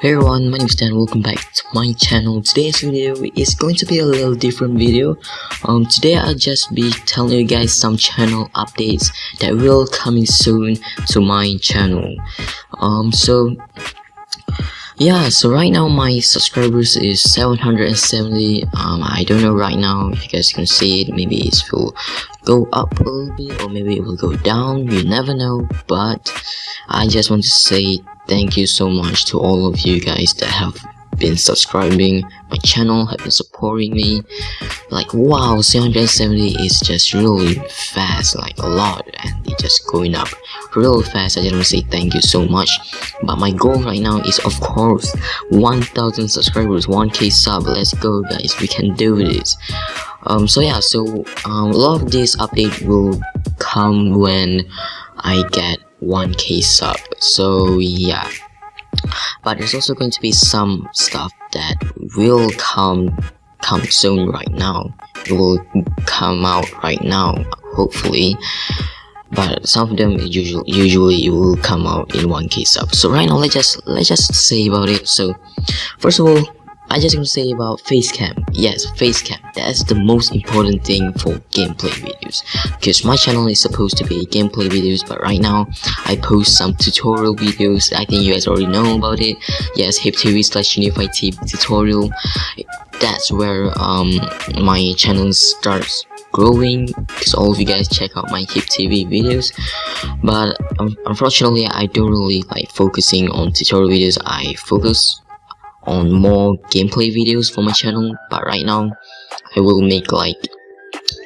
Hey everyone, my name is Dan, welcome back to my channel. Today's video is going to be a little different video. Um, today I'll just be telling you guys some channel updates that will coming soon to my channel. Um, so yeah, so right now my subscribers is 770. Um, I don't know right now if you guys can see it. Maybe it will go up a little bit or maybe it will go down. You never know, but I just want to say thank you so much to all of you guys that have been subscribing my channel have been supporting me. Like wow 770 is just really fast like a lot and it's just going up real fast. I just want to say thank you so much. But my goal right now is of course 1000 subscribers 1k sub. Let's go guys. We can do this. Um so yeah so um, a lot of this update will come when i get 1k sub. So yeah but there's also going to be some stuff that will come come soon right now. It will come out right now hopefully. But some of them usually usually it will come out in one case up so right now let's just let's just say about it. So first of all I just to say about facecam. Yes, facecam. That's the most important thing for gameplay videos. Because my channel is supposed to be gameplay videos, but right now I post some tutorial videos. I think you guys already know about it. Yes, HipTV slash Unified TV tutorial. That's where um my channel starts growing because all of you guys check out my hip tv videos but um, unfortunately i don't really like focusing on tutorial videos i focus on more gameplay videos for my channel but right now I will make like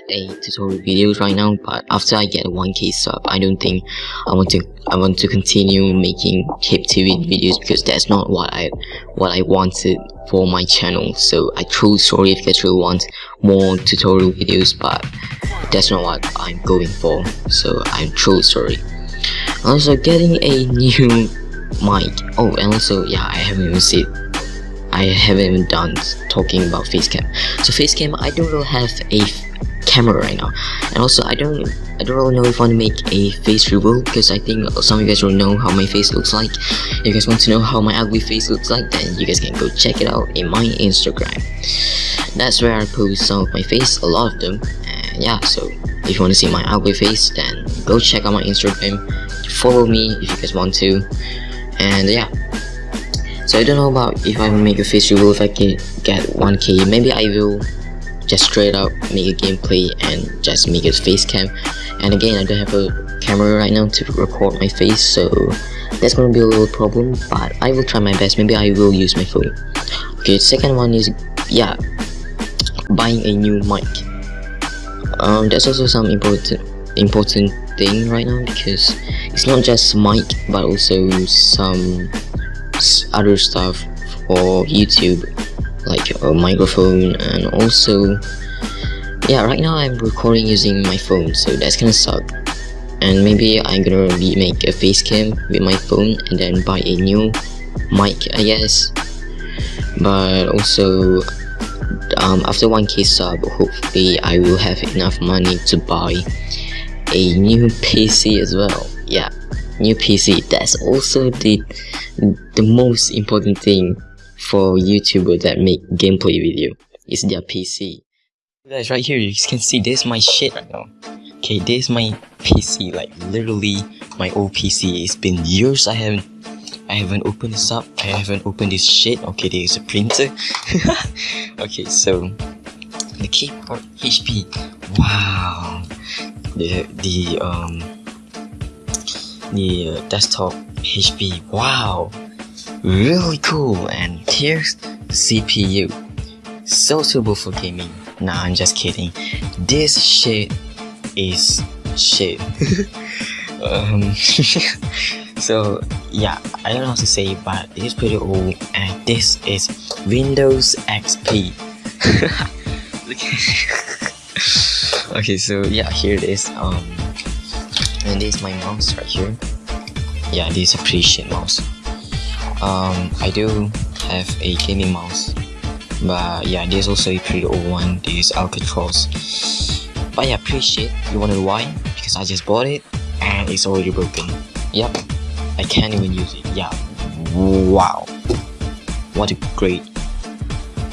a tutorial videos right now but after I get 1k sub I don't think I want to I want to continue making hip TV videos because that's not what I what I wanted for my channel. So I truly sorry if you really want more tutorial videos but that's not what I'm going for. So I'm truly sorry. Also getting a new mic. Oh and also yeah I haven't even said I haven't even done talking about facecam. So facecam, I don't really have a camera right now, and also I don't I don't really know if I want to make a face reveal because I think some of you guys will know how my face looks like. If you guys want to know how my ugly face looks like, then you guys can go check it out in my Instagram. That's where I post some of my face, a lot of them. And yeah, so if you want to see my ugly face, then go check out my Instagram. Follow me if you guys want to. And yeah, so I don't know about if I will make a face reveal if I can get 1k maybe I will just straight up make a gameplay and just make a face cam. And again I don't have a camera right now to record my face so that's gonna be a little problem but I will try my best. Maybe I will use my phone. Okay second one is yeah buying a new mic. Um that's also some important important thing right now because it's not just mic but also some other stuff for YouTube like a microphone and also yeah right now I'm recording using my phone so that's gonna suck. And maybe I'm gonna make a face cam with my phone and then buy a new mic I guess. But also um, after 1k sub hopefully I will have enough money to buy a new PC as well. Yeah new PC that's also the the most important thing for YouTuber that make gameplay video is their PC guys right here you can see this my shit right now. Okay this my PC like literally my old PC it's been years I haven't I haven't opened this up. I haven't opened this shit. Okay there's a printer. Okay so the keyboard HP wow. The the um the uh, desktop HP. Wow, really cool. And here's the CPU. So suitable for gaming. Nah, I'm just kidding. This shit is shit. um, so yeah, I don't know how to say, but it is pretty old, and this is Windows XP. okay, so yeah, here it is. Um, and this is my mouse right here yeah this is a pretty shit mouse. Um i do have a gaming mouse but yeah this is also a pretty old one. This is Alcatroz but yeah pretty shit you wonder why? Because i just bought it and it's already broken. Yep i can't even use it. Yeah. Wow. What a great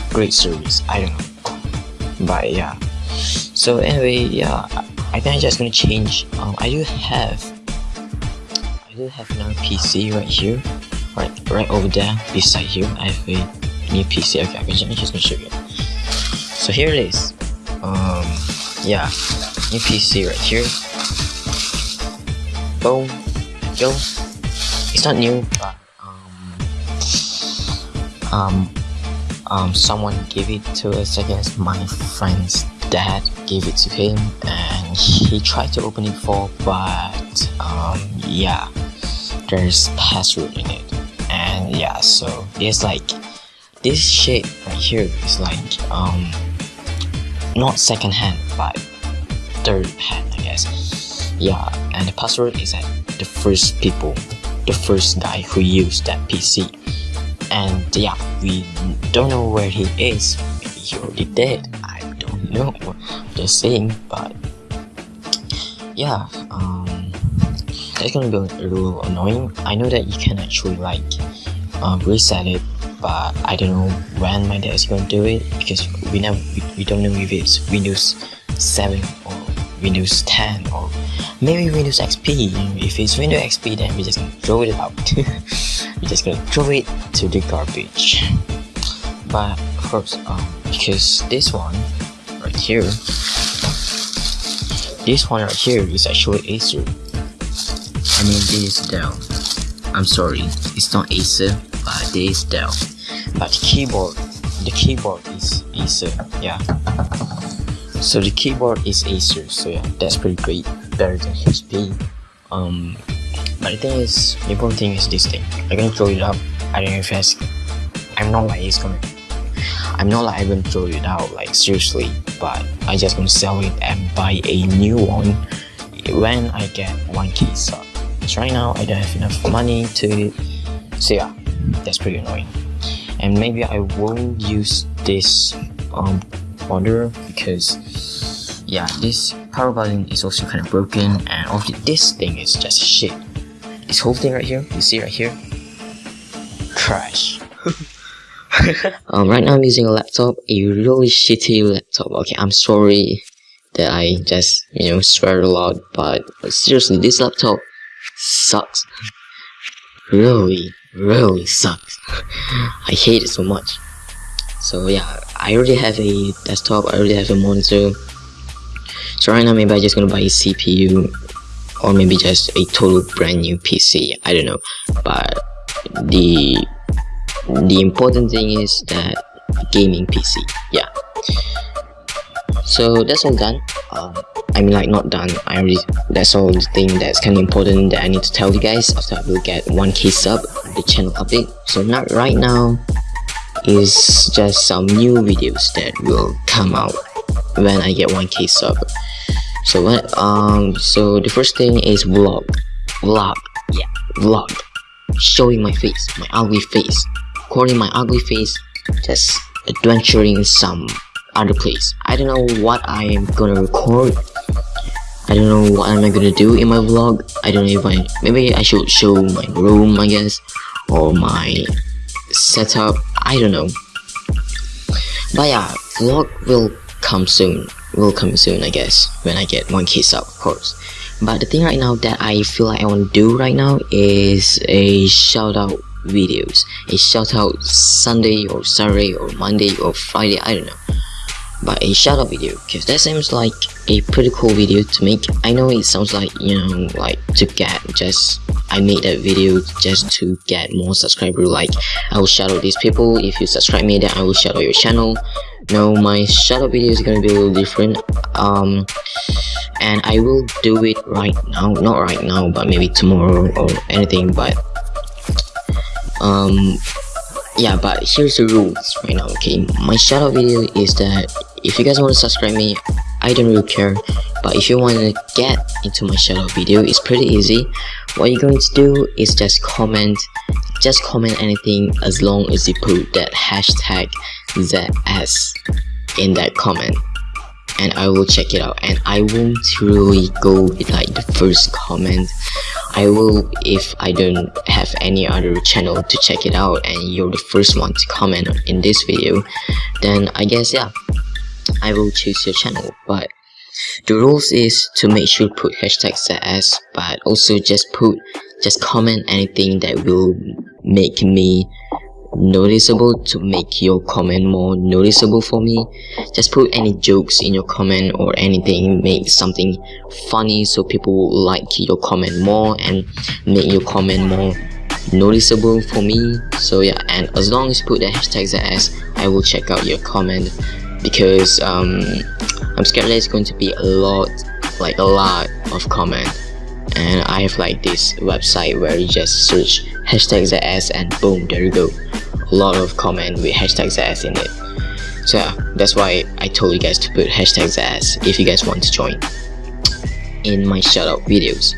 great service. I don't know. But yeah. So anyway yeah I think I'm just gonna change. Um, I do have I do have another PC right here. Right right over there beside here I have a new PC okay I'm just gonna show you so here it is. Um yeah new PC right here. Boom go it's not new but um um um someone gave it to us I guess my friend's dad gave it to him and he tried to open it for but um yeah there's password in it. And yeah so it's like this shit right here is like um not second hand but third hand I guess. Yeah and the password is at the first people the first guy who used that PC and yeah we don't know where he is. Maybe he already dead. I don't know. Just saying but yeah that's gonna be a little annoying I know that you can actually like um, reset it but I don't know when my dad is going to do it because we never we, we don't know if it's Windows 7 or Windows 10 or maybe Windows XP if it's Windows XP then we're just gonna throw it out. We're just gonna throw it to the garbage. But of course um, because this one right here this one right here is actually Acer I mean this is Dell I'm sorry it's not Acer but this is Dell but the keyboard the keyboard is Acer yeah. So the keyboard is Acer so yeah that's pretty great better than HP um but the thing is the important thing is this thing. I'm gonna throw it up I don't know if it's I'm not like it's gonna I'm not like I'm gonna throw it out like seriously but I just gonna sell it and buy a new one when I get 1k sub so right now I don't have enough money to so yeah that's pretty annoying. And maybe I won't use this um order because yeah this power button is also kind of broken and also this thing is just shit. This whole thing right here you see right here? Trash. Um, right now I'm using a laptop a really shitty laptop. Okay I'm sorry that I just you know swear a lot but seriously this laptop sucks. Really really sucks. I hate it so much. So yeah I already have a desktop I already have a monitor. So right now maybe I'm just gonna buy a CPU or maybe just a total brand new PC I don't know. But the the important thing is that gaming PC yeah so that's all done. Um, I mean like not done. I already that's all the thing that's kind of important that I need to tell you guys. After I will get 1k sub the channel update. So not right now. Is just some new videos that will come out when I get 1k sub so what um so the first thing is vlog. Vlog. Yeah vlog. Showing my face my ugly face. Recording my ugly face just adventuring some other place. I don't know what I am gonna record. I don't know what am I gonna do in my vlog. I don't know if I maybe I should show my room I guess or my setup. I don't know. But yeah vlog will come soon will come soon I guess when I get 1k sub of course. But the thing right now that I feel like I want to do right now is a shout out videos. A shout out Sunday or Saturday or Monday or Friday I don't know but a shadow video because that seems like a pretty cool video to make. I know it sounds like you know like to get just I made that video just to get more subscribers like I will shadow these people. If you subscribe me then I will shadow your channel. No my shadow video is gonna be a little different um and I will do it right now. Not right now but maybe tomorrow or anything but um yeah but here's the rules right now okay? My shadow video is that if you guys want to subscribe me I don't really care. But if you want to get into my out video it's pretty easy. What you're going to do is just comment just comment anything as long as you put that hashtag ZS in that comment. And I will check it out. And I won't really go with like the first comment. I will if I don't have any other channel to check it out and you're the first one to comment in this video then I guess yeah I will choose your channel but the rules is to make sure put hashtag ZS but also just put just comment anything that will make me noticeable to make your comment more noticeable for me. Just put any jokes in your comment or anything make something funny so people will like your comment more and make your comment more noticeable for me. So yeah and as long as you put the hashtag ZS I will check out your comment because um, I'm scared it's going to be a lot like a lot of comment. And I have like this website where you just search hashtag ZS and boom there you go. A lot of comment with hashtag ZS in it. So yeah, that's why I told you guys to put hashtag ZS if you guys want to join in my shoutout videos.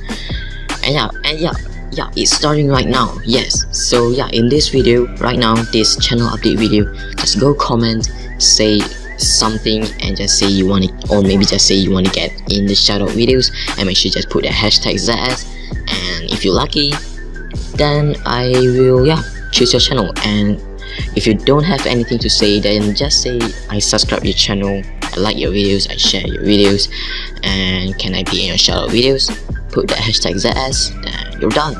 And yeah and yeah yeah it's starting right now. Yes. So yeah in this video right now this channel update video just go comment say something and just say you want to or maybe just say you want to get in the shoutout videos and make sure just put the hashtag ZS and if you're lucky then I will yeah choose your channel. And if you don't have anything to say then just say I subscribe your channel I like your videos I share your videos and can I be in your shoutout videos? Put the hashtag ZS then you're done.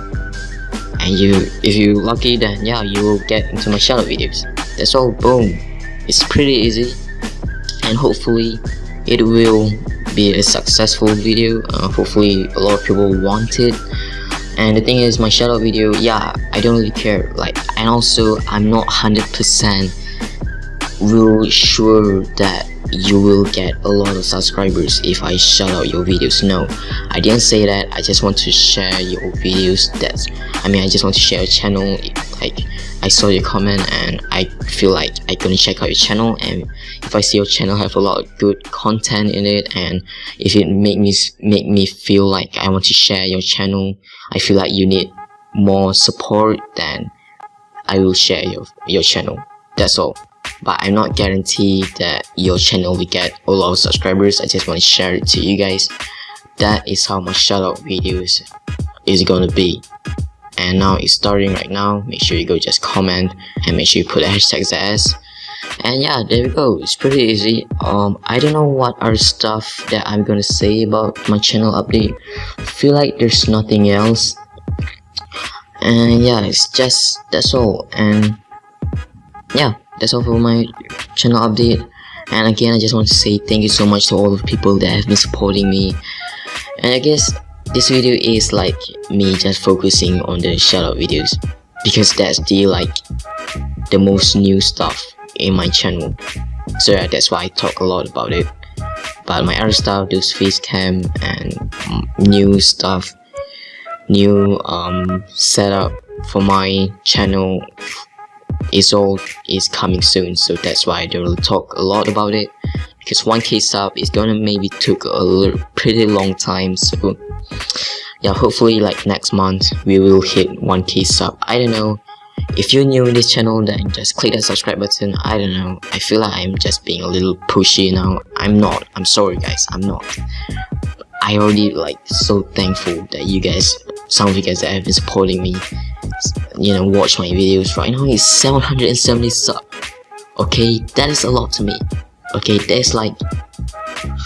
And you if you're lucky then yeah you will get into my shoutout videos. That's all. Boom. It's pretty easy and hopefully it will be a successful video. Uh, hopefully a lot of people want it. And the thing is my shoutout video yeah I don't really care like and also I'm not 100% real sure that you will get a lot of subscribers if I shout out your videos. No I didn't say that. I just want to share your videos that's I mean I just want to share a channel like I saw your comment and I feel like I gonna check out your channel and if I see your channel have a lot of good content in it and if it make me make me feel like I want to share your channel I feel like you need more support then I will share your your channel. That's all. But I'm not guaranteed that your channel will get a lot of subscribers. I just want to share it to you guys. That is how my shoutout videos is gonna be and now it's starting right now. Make sure you go just comment and make sure you put the hashtag ZS and yeah there we go. It's pretty easy. Um i don't know what are stuff that i'm gonna say about my channel update. Feel like there's nothing else. And yeah it's just that's all. And yeah that's all for my channel update. And again i just want to say thank you so much to all the people that have been supporting me. And i guess this video is like me just focusing on the shoutout videos because that's the like the most new stuff in my channel. So yeah, that's why I talk a lot about it. But my other stuff those face cam and new stuff new um setup for my channel is all is coming soon. So that's why I don't really talk a lot about it because 1k sub is gonna maybe took a pretty long time so yeah hopefully like next month we will hit 1k sub. I don't know. If you're new in this channel then just click that subscribe button. I don't know. I feel like I'm just being a little pushy now I'm not. I'm sorry guys. I'm not. I already like so thankful that you guys some of you guys that have been supporting me you know watch my videos. Right now is 770 sub. Okay? That is a lot to me okay that's like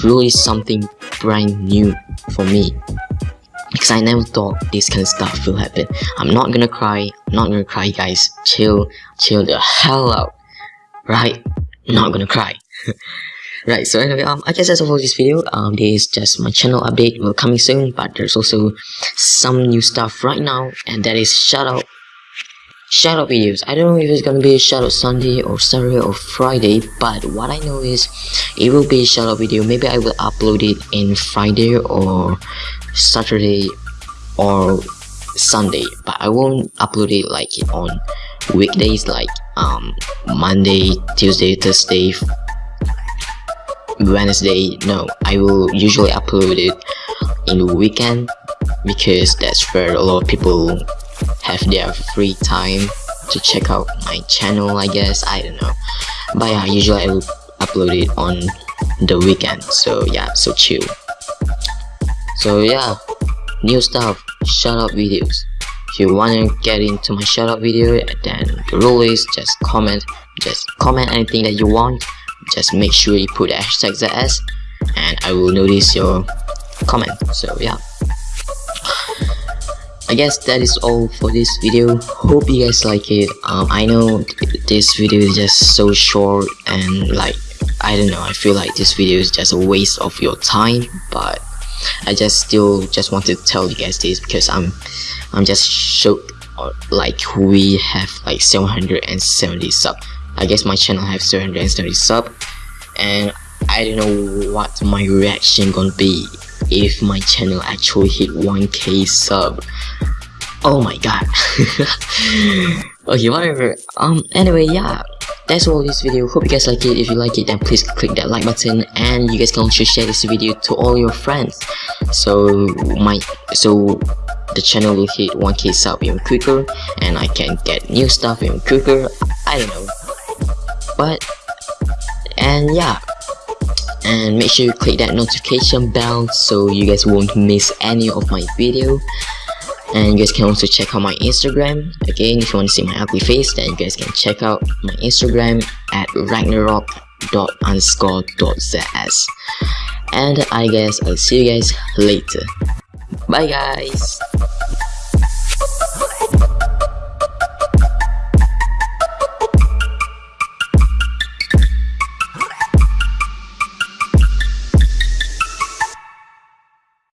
really something brand new for me. Because I never thought this kind of stuff will happen. I'm not gonna cry I'm not gonna cry guys. Chill chill the hell out. Right? Not gonna cry. Right so anyway um i guess that's all for this video. Um this is just my channel update. Will coming soon but there's also some new stuff right now and that is shout out shoutout videos. I don't know if it's gonna be a shoutout sunday or saturday or friday but what i know is it will be a shoutout video. Maybe i will upload it in friday or saturday or sunday but i won't upload it like on weekdays like um monday tuesday thursday wednesday. No i will usually upload it in the weekend because that's where a lot of people have their free time to check out my channel I guess. I don't know. But yeah usually I will upload it on the weekend. So yeah so chill. So yeah new stuff. Shout out videos. If you want to get into my shout out video then the rule is just comment just comment anything that you want. Just make sure you put hashtag ZS and I will notice your comment. So yeah I guess that is all for this video. Hope you guys like it. Um, I know this video is just so short and like I don't know I feel like this video is just a waste of your time but I just still just want to tell you guys this because I'm I'm just shocked uh, like we have like 770 sub. I guess my channel have 770 sub and I don't know what my reaction gonna be if my channel actually hit 1k sub. Oh my god. Okay whatever. Um anyway yeah. That's all this video. Hope you guys like it. If you like it then please click that like button and you guys can also share this video to all your friends. So my so the channel will hit 1k sub even quicker and I can get new stuff even quicker. I don't know. But and yeah and make sure you click that notification bell so you guys won't miss any of my video. And you guys can also check out my instagram. Again if you want to see my ugly face then you guys can check out my instagram at ragnarok underscore zs and i guess i'll see you guys later. Bye guys